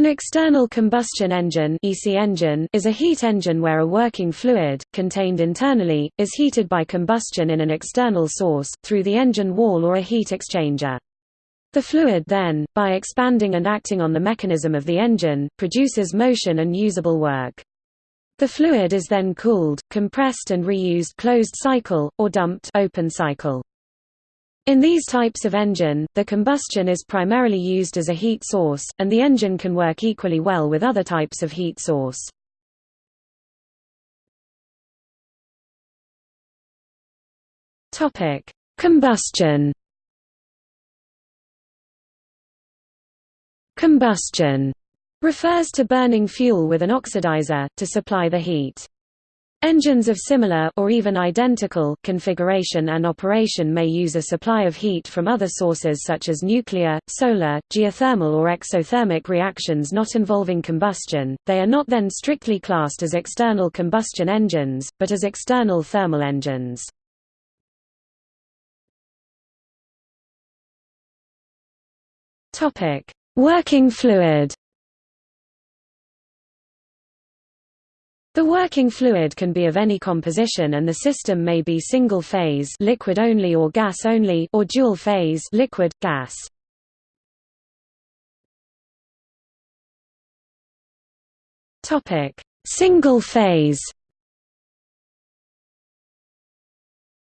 An external combustion engine, EC engine is a heat engine where a working fluid, contained internally, is heated by combustion in an external source, through the engine wall or a heat exchanger. The fluid then, by expanding and acting on the mechanism of the engine, produces motion and usable work. The fluid is then cooled, compressed and reused closed cycle, or dumped open cycle. In these types of engine, the combustion is primarily used as a heat source, and the engine can work equally well with other types of heat source. Topic: Combustion. Combustion refers to burning fuel with an oxidizer to supply the heat. Engines of similar or even identical configuration and operation may use a supply of heat from other sources such as nuclear, solar, geothermal or exothermic reactions not involving combustion. They are not then strictly classed as external combustion engines, but as external thermal engines. Topic: Working fluid. The working fluid can be of any composition and the system may be single-phase liquid only or gas only or dual-phase liquid gas. Topic: Single-phase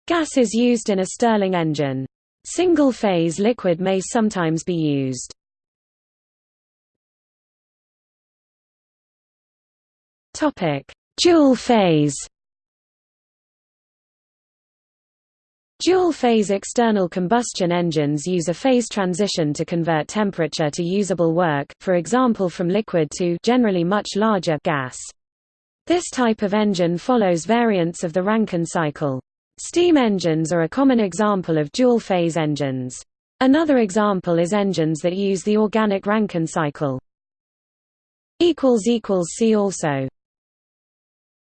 Gas is used in a Stirling engine. Single-phase liquid may sometimes be used. Dual phase. Dual-phase external combustion engines use a phase transition to convert temperature to usable work, for example from liquid to generally much larger gas. This type of engine follows variants of the Rankine cycle. Steam engines are a common example of dual-phase engines. Another example is engines that use the organic Rankine cycle. See also